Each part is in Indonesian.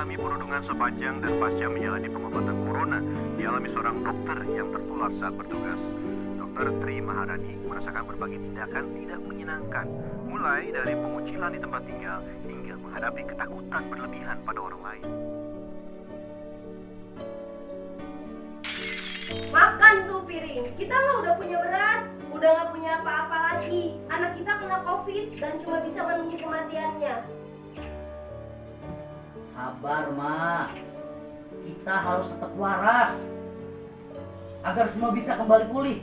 mengalami perundungan sepanjang dan pasca menjalani pengobatan corona dialami seorang dokter yang tertular saat bertugas. Dokter Tri Maharani merasakan berbagai tindakan tidak menyenangkan, mulai dari pengucilan di tempat tinggal hingga menghadapi ketakutan berlebihan pada orang lain. Makan tuh piring. Kita mah udah punya beras, udah nggak punya apa-apa lagi. Anak kita kena covid dan cuma bisa menunggu kematiannya. Sabar, Ma. Kita harus tetap waras. Agar semua bisa kembali pulih.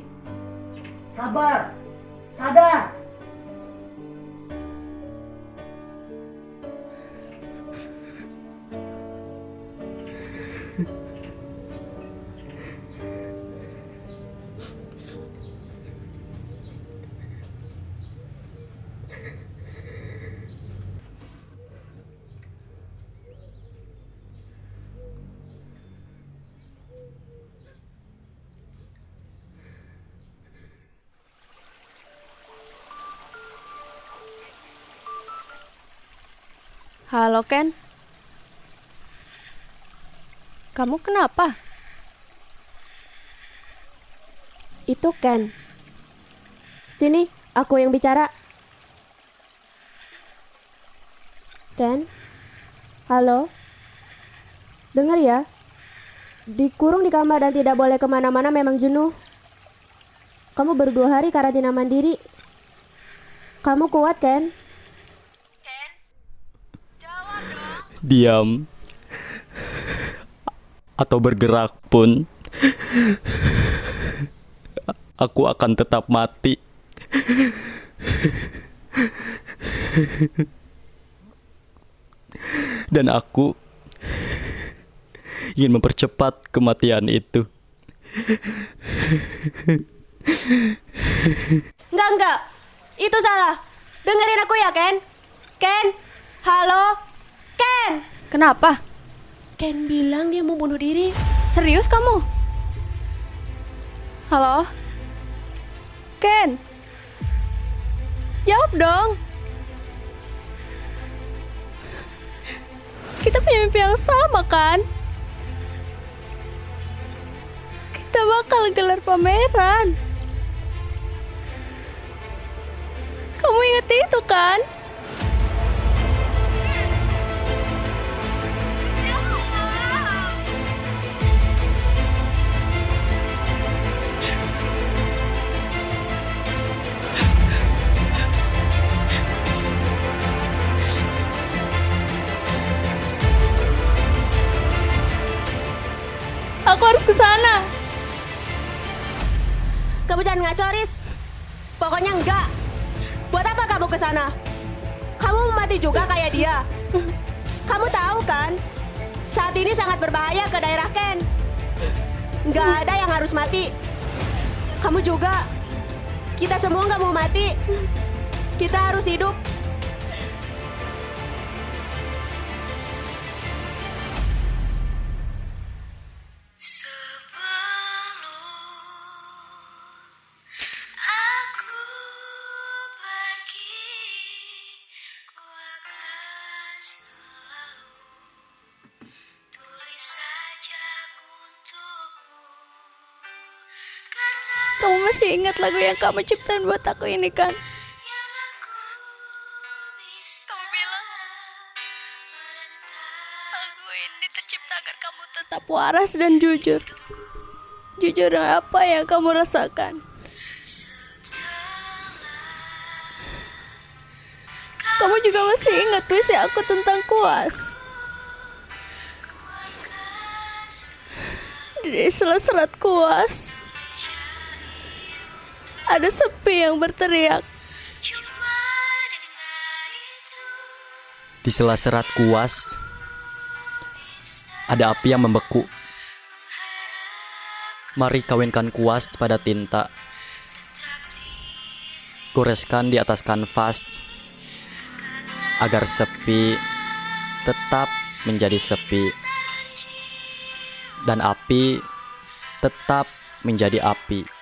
Sabar. Sadar. Halo Ken. Kamu kenapa? Itu Ken. Sini, aku yang bicara. Ken? Halo? Dengar ya? Dikurung di kamar dan tidak boleh ke mana-mana memang jenuh. Kamu baru dua hari karantina mandiri. Kamu kuat, Ken? Diam atau bergerak pun aku akan tetap mati. Dan aku ingin mempercepat kematian itu. Enggak, enggak. Itu salah. Dengerin aku ya, Ken. Ken? Halo? Ken? Kenapa? Ken bilang dia mau bunuh diri. Serius kamu? Halo? Ken? Jawab dong. Kita punya mimpi yang sama kan? Kita bakal gelar pameran. Kamu inget itu kan? Harus ke sana. Kamu jangan ngaco, Riz. Pokoknya enggak. Buat apa kamu ke sana? Kamu mati juga kayak dia. Kamu tahu kan? Saat ini sangat berbahaya ke daerah Ken. Nggak ada yang harus mati. Kamu juga. Kita semua nggak mau mati. Kita harus hidup. Kamu masih ingat lagu yang kamu ciptain buat aku ini kan? Kamu bilang lagu ini tercipta agar kamu tetap waras dan jujur. Jujur dengan apa yang kamu rasakan. Kamu juga masih ingat puisi aku tentang kuas. Di sela-serat kuas, ada sepi yang berteriak. cuma dengan itu Di sela serat kuas ada api yang membeku. Mari kawinkan kuas pada tinta. Goreskan di atas kanvas agar sepi tetap menjadi sepi dan api tetap menjadi api.